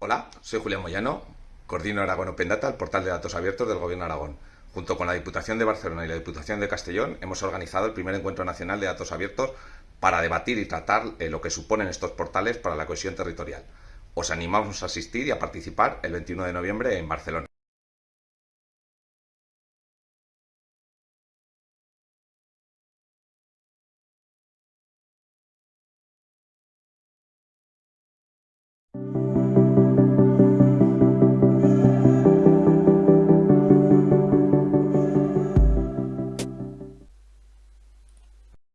Hola, soy Julián Moyano, coordino Aragón Open Data, el portal de datos abiertos del Gobierno de Aragón. Junto con la Diputación de Barcelona y la Diputación de Castellón hemos organizado el primer encuentro nacional de datos abiertos para debatir y tratar eh, lo que suponen estos portales para la cohesión territorial. Os animamos a asistir y a participar el 21 de noviembre en Barcelona.